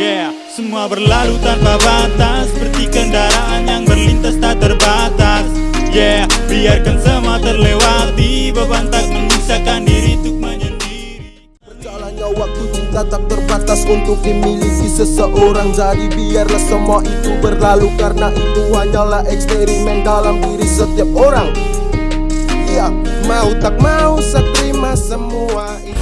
Yeah, semua berlalu tanpa batas. Seperti kendaraan yang berlintas tak terbatas. Yeah, biarkan semua terlewati. Beban tak menyusahkan diri untuk menyendiri. Berjalannya waktu cinta tak terbatas untuk dimiliki seseorang. Jadi biarlah semua itu berlalu Karena itu hanyalah eksperimen dalam diri setiap orang. Iya, mau tak mau saya terima semua itu.